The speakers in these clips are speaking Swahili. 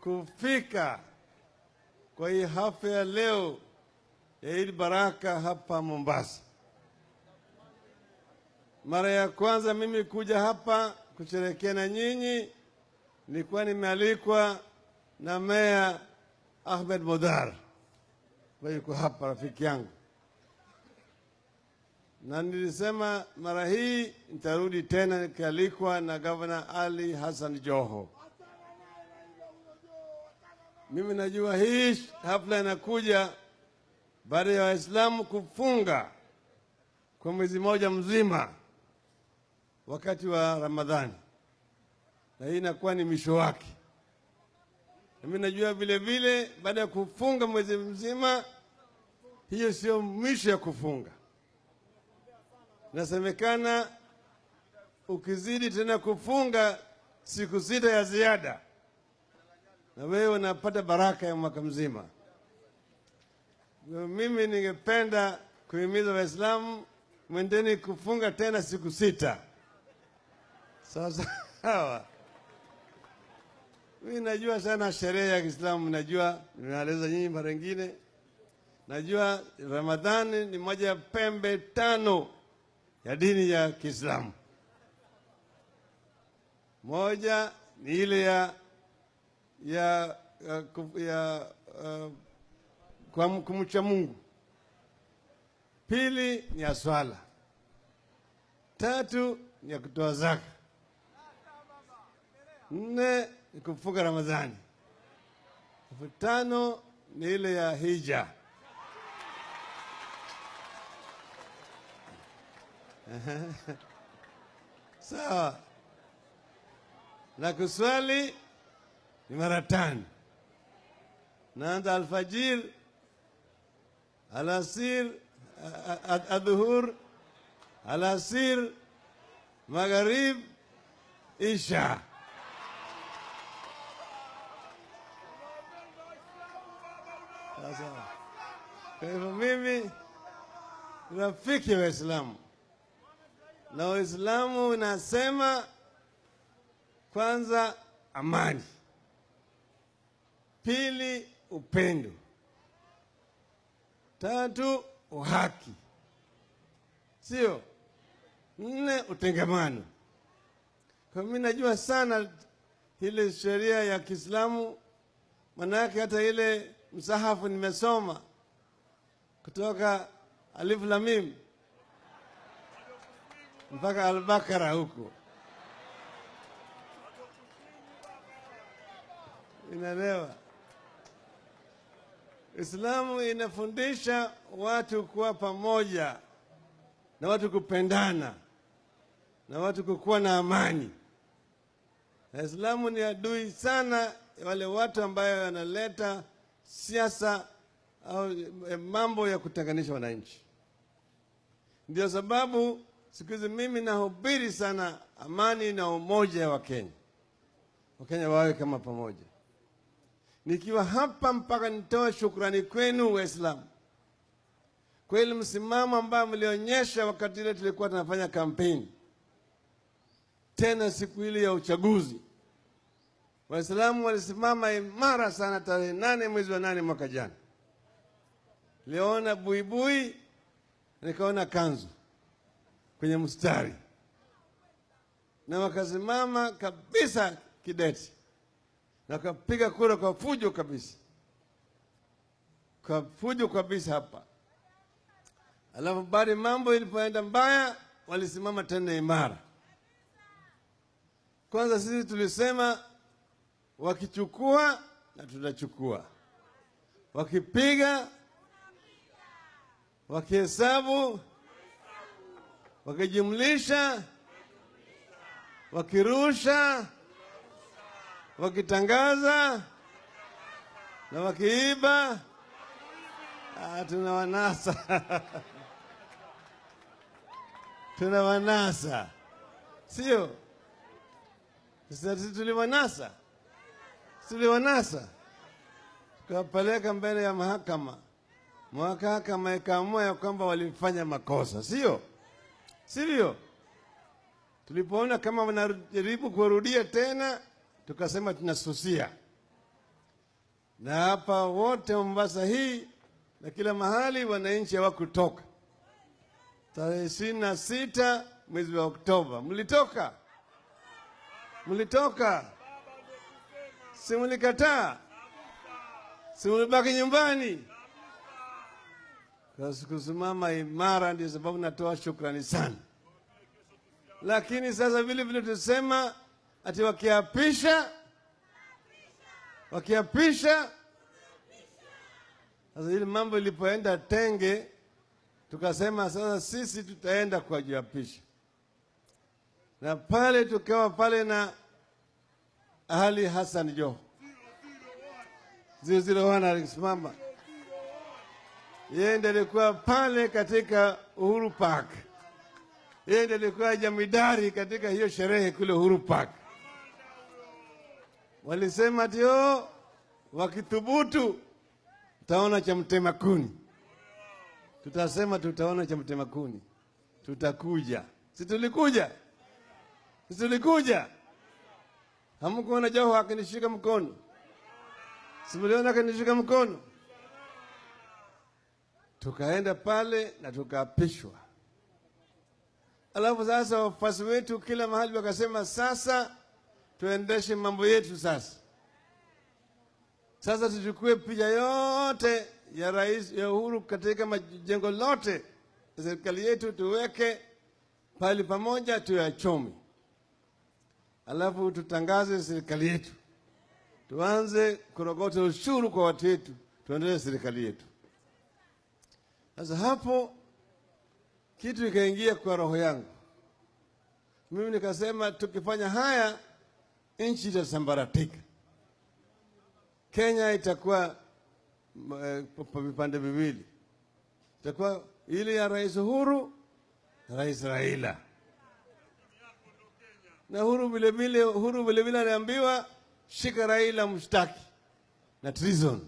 kufika kwa hii hafla ya leo ya Eid Baraka hapa Mombasa. Mara ya kwanza mimi kuja hapa kusherehekea na nyinyi nilikuwa nimealikwa na Meya Ahmed Modar ambaye yuko hapa, rafiki yangu, na nilisema mara hii nitarudi tena nikialikwa na Gavana Ali Hassan Joho. Mimi najua hii hafla inakuja baada ya Waislamu kufunga kwa mwezi mmoja mzima wakati wa Ramadhani, na hii inakuwa ni mwisho wake. Mimi najua vile vile baada ya kufunga mwezi mzima, hiyo sio mwisho ya kufunga. Inasemekana ukizidi tena kufunga siku sita ya ziada, na wewe unapata baraka ya mwaka mzima. Mimi ningependa kuhimiza Waislamu mwendeni kufunga tena siku sita. Sawa sawa. Mimi najua sana sherehe ya Kiislamu, najua nimeeleza nyinyi mara nyingine. Najua Ramadhani ni moja ya pembe tano ya dini ya Kiislamu. Moja ni ile ya ya ya, ya uh, kumcha Mungu. Pili ni ya swala. Tatu ni ya kutoa zaka. Nne ni kufunga Ramadhani. Tano ni ile ya hija. Sawa. Na kuswali ni mara tano. Naanza alfajir, alasir, adhuhur, alasir, magharib, isha. Kwa hivyo mimi rafiki wa Waislamu na Uislamu unasema kwanza amani, pili upendo, tatu uhaki, sio nne utengamano. Kwa mimi najua sana ile sheria ya Kiislamu, manake hata ile msahafu nimesoma kutoka Alif Lam Mim mpaka Albakara huko, inaelewa. Islamu inafundisha watu kuwa pamoja na watu kupendana na watu kukuwa na amani, na Islamu ni adui sana wale watu ambayo wanaleta siasa au mambo ya kutenganisha wananchi. Ndio sababu siku hizi mimi nahubiri sana amani na umoja wa Kenya, Wakenya wawe kama pamoja. Nikiwa hapa mpaka nitoe shukrani kwenu Waislamu kweli, msimamo ambao mlionyesha wakati ile tulikuwa tunafanya kampeni, tena siku ile ya uchaguzi. Waislamu walisimama imara sana tarehe nane mwezi wa nane mwaka jana. Niliona buibui, nikaona kanzu kwenye mstari, na wakasimama kabisa kideti na wakapiga kura kwa fujo kabisa, kwa fujo kabisa hapa. Alafu baada mambo ilipoenda mbaya, walisimama tena imara. Kwanza sisi tulisema wakichukua na tutachukua, wakipiga, wakihesabu, wakijumlisha, wakirusha, wakitangaza na wakiiba, ah, tuna wanasa. Tuna wanasa, sio? Sisi tuliwanasa tuliwanasa tukawapeleka mbele ya mahakama. Mahakama ikaamua ya kwamba walifanya makosa, sio sivyo? Tulipoona kama wanajaribu kurudia tena, tukasema tunasusia, na hapa wote Mombasa hii na kila mahali wananchi hawakutoka. Tarehe ishirini na sita mwezi wa Oktoba. Mlitoka, mlitoka, si mlikataa, si mlibaki nyumbani kusimama imara. Ndio sababu natoa shukrani sana, lakini sasa vile vile tusema ati wakiapisha, wakiapisha. Sasa ile mambo ilipoenda tenge, tukasema sasa sisi tutaenda kuwajiapisha, na pale tukawa pale na Ali Hassan Joho. 001 alisimama, yeye ndiye alikuwa pale katika Uhuru Park, yeye ndiye alikuwa jamidari katika hiyo sherehe kule Uhuru Park. Walisema tio wakithubutu tutaona cha mtema kuni. Tutasema tutaona cha mtema kuni, tutakuja. Si tulikuja? Si tulikuja? Hamkuona Joho akinishika mkono? Simuliona akinishika mkono? Tukaenda pale na tukaapishwa. Alafu sasa wafuasi wetu kila mahali wakasema, sasa tuendeshe mambo yetu sasa sasa tuchukue picha yote ya rais ya Uhuru katika majengo lote ya serikali yetu, tuweke pale pamoja, tuyachome, alafu tutangaze serikali yetu, tuanze kurogota ushuru kwa watu wetu, tuendelee serikali yetu. Sasa hapo kitu ikaingia kwa roho yangu mimi, nikasema tukifanya haya nchi itasambaratika. Kenya itakuwa vipande vipande viwili, itakuwa ile ya Rais Uhuru Rais Raila. Na Uhuru vilevile, Uhuru vilevile aliambiwa shika Raila mshtaki na treason.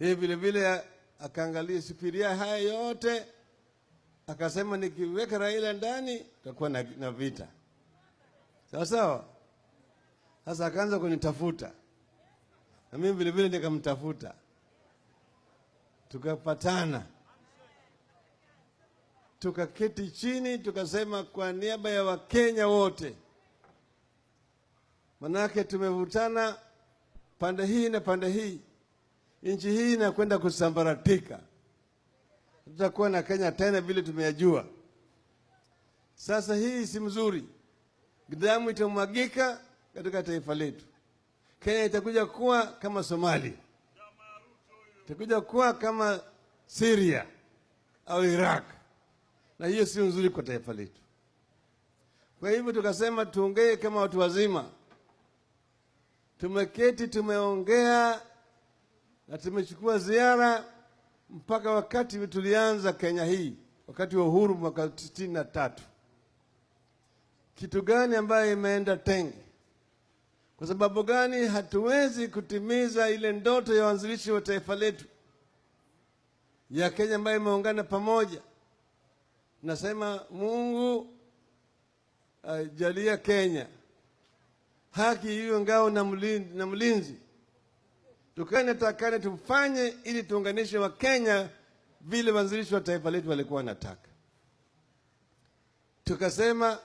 Yeye vilevile akaangalia supiria haya yote, akasema nikiweka Raila ndani tutakuwa na, na vita. Sawa sawa. Sasa akaanza kunitafuta. Na mimi vile vile nikamtafuta, tukapatana, tukaketi chini, tukasema kwa niaba ya Wakenya wote, manake tumevutana pande hii na pande hii, nchi hii inakwenda kusambaratika, tutakuwa na Kenya tena vile tumeyajua. Sasa hii si mzuri, damu itamwagika katika taifa letu. Kenya itakuja kuwa kama Somalia, itakuja kuwa kama Syria au Iraq, na hiyo si nzuri kwa taifa letu. Kwa hivyo tukasema tuongee kama watu wazima. Tumeketi, tumeongea na tumechukua ziara mpaka wakati tulianza Kenya hii, wakati wa uhuru mwaka sitini na tatu. Kitu gani ambayo imeenda tenge? Kwa sababu gani hatuwezi kutimiza ile ndoto ya waanzilishi wa taifa letu ya Kenya ambayo imeungana pamoja? Nasema Mungu ajalia uh, Kenya haki hiyo ngao na mlinzi, na mlinzi. Tukane takane tufanye ili tuunganishe Wakenya vile wanzilishi wa taifa letu walikuwa wanataka. Tukasema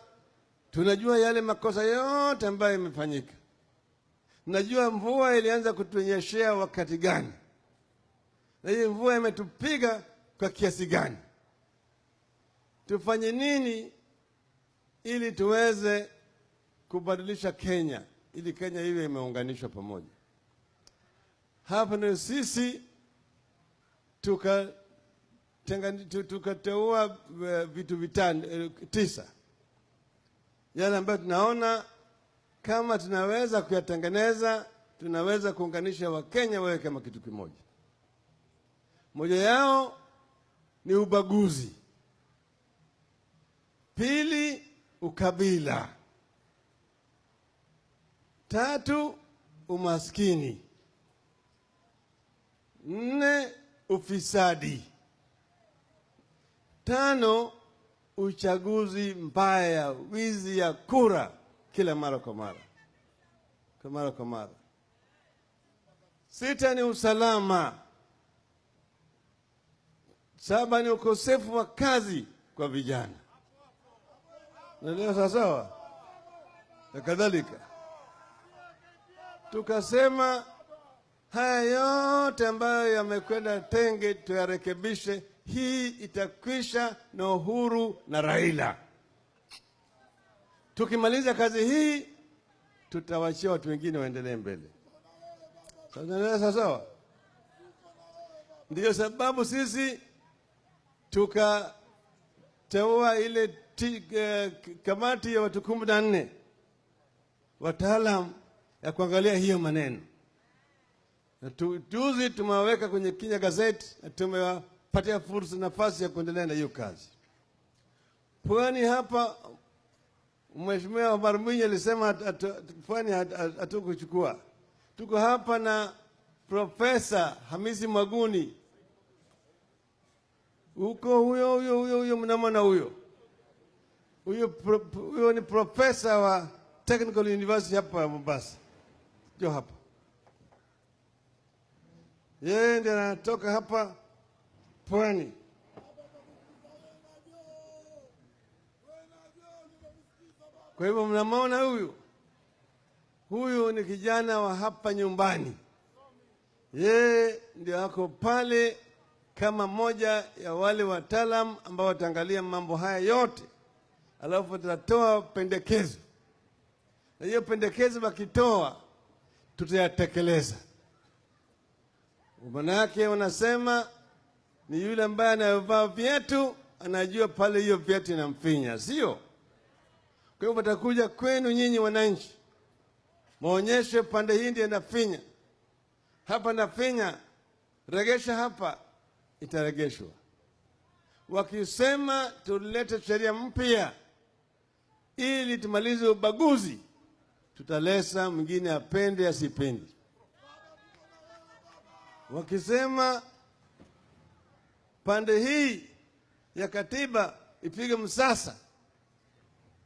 tunajua yale makosa yote ambayo yamefanyika Najua mvua ilianza kutunyeshea wakati gani, na hii mvua imetupiga kwa kiasi gani. Tufanye nini ili tuweze kubadilisha Kenya, ili Kenya iwe imeunganishwa pamoja? Hapa sisi tukateua tuka vitu vitano tisa, yale ambayo tunaona kama tunaweza kuyatengeneza, tunaweza kuunganisha Wakenya wawe kama kitu kimoja. Moja yao ni ubaguzi, pili ukabila, tatu umaskini, nne ufisadi, tano uchaguzi mbaya, wizi ya kura kila mara kwa mara. kwa mara kwa mara. Sita ni usalama. Saba ni ukosefu wa kazi kwa vijana. Naelewa sawasawa? Na kadhalika, tukasema haya yote ambayo yamekwenda tenge tuyarekebishe. Hii itakwisha na Uhuru na Raila. Tukimaliza kazi hii, tutawachia watu wengine waendelee mbele. Sawa sawasawa? Ndiyo sababu sisi tukateua ile uh, kamati ya watu kumi na nne wataalam ya kuangalia hiyo maneno. Juzi tumewaweka kwenye Kenya Gazette na tumewapatia fursa nafasi ya kuendelea na hiyo kazi. Pwani hapa Mheshimiwa Omar Mwinyi alisema pwani hatu- hatukuchukua. Tuko hapa na Profesa Hamisi Mwaguni, huko huyo huyo huyo huyo mnamwona huyo huyo huyo ni profesa wa Technical University hapa Mombasa, jo hapa yeye ndiye anatoka hapa pwani. Kwa hivyo mnamwona huyu huyu ni kijana wa hapa nyumbani, yeye ndio ako pale kama moja ya wale wataalam ambao wataangalia mambo haya yote, alafu tutatoa pendekezo, na hiyo pendekezo wakitoa, tutayatekeleza. Maana yake wanasema ni yule ambaye anayovaa viatu anajua pale hiyo viatu inamfinya, sio? Kwa hiyo watakuja kwenu nyinyi wananchi, maonyeshe pande hii ndio inafinya, hapa nafinya, regesha hapa, itaregeshwa. Wakisema tulete sheria mpya ili tumalize ubaguzi, tutalesa mwingine apende asipendi. Wakisema pande hii ya katiba ipige msasa,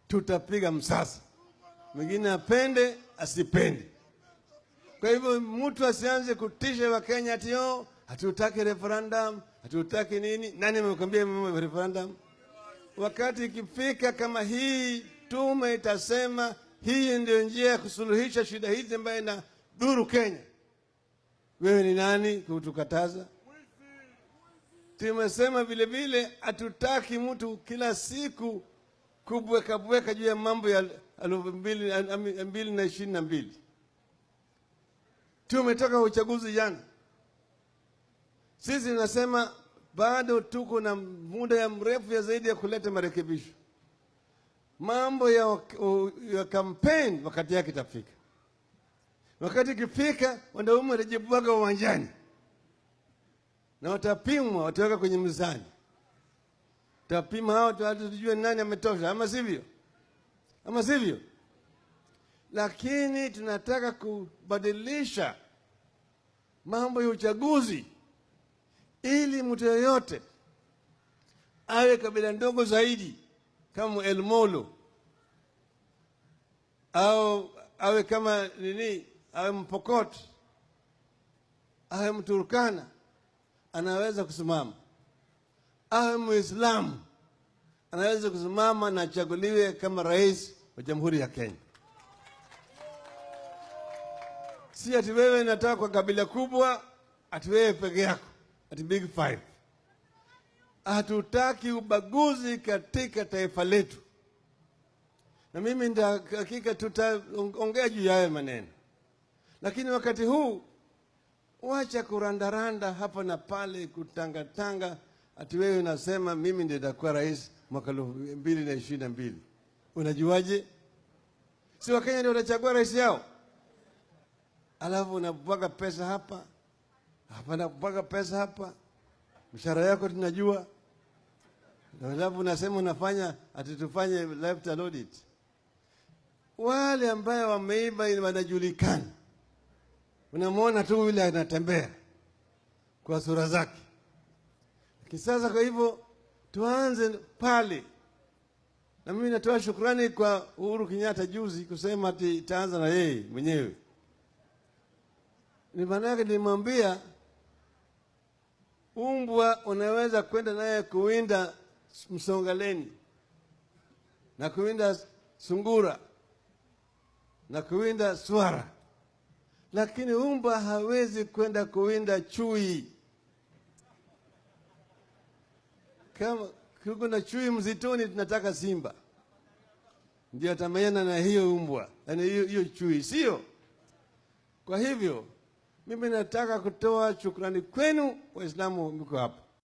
tutapiga msasa, mwingine apende asipende. Kwa hivyo mtu asianze kutisha Wakenya ati yo hatutaki referendum, hatutaki nini. Nani amekwambia referendum? Wakati ikifika kama hii tume itasema hii ndio njia ya kusuluhisha shida hizi ambayo ina dhuru Kenya, wewe ni nani kutukataza? Tumesema vile vile hatutaki mtu kila siku kubweka bweka juu ya mambo ya elfu mbili na ishirini na mbili. Tumetoka uchaguzi jana, sisi tunasema bado tuko na muda ya mrefu ya zaidi ya kuleta marekebisho. Mambo ya, ya kampeni wakati yake itafika. Wakati ikifika, wanaume watajibwaga uwanjani na watapimwa, wataweka kwenye mzani, tapima hao, watu, tujue nani ametosha, ama sivyo? Ama sivyo? Lakini tunataka kubadilisha mambo ya uchaguzi ili mtu yoyote awe kabila ndogo zaidi kama elmolo au awe kama nini, awe Mpokot, awe Mturkana, anaweza kusimama, awe Muislamu. Anaweza kusimama na achaguliwe kama rais wa Jamhuri ya Kenya. Si ati wewe nataka kwa kabila kubwa, ati wewe peke yako, ati big five. Hatutaki ubaguzi katika taifa letu, na mimi ndio hakika tutaongea juu ya hayo maneno, lakini wakati huu wacha kurandaranda hapa na pale, kutangatanga, ati wewe unasema mimi ndio nitakuwa rais mwaka elfu mbili na ishirini na mbili. Unajuaje? Si Wakenya ndio watachagua rais yao? Alafu unabwaga pesa hapa hapa, nabwaga pesa hapa, mshahara yako tunajua, alafu unasema unafanya ati tufanye lifestyle audit. Wale ambayo wameiba wanajulikana, unamwona tu yule anatembea kwa sura zake. Lakini sasa, kwa hivyo tuanze pale, na mimi natoa shukrani kwa Uhuru Kenyatta juzi kusema ati itaanza na yeye mwenyewe. Ni maana yake nilimwambia umbwa unaweza kwenda naye kuwinda msongaleni na kuwinda sungura na kuwinda swara, lakini umba hawezi kwenda kuwinda chui. Kama kuko na chui msituni, tunataka simba ndio atamayana na hiyo umbwa, hiyo hiyo chui, sio? Kwa hivyo mimi nataka kutoa shukrani kwenu Waislamu mko hapa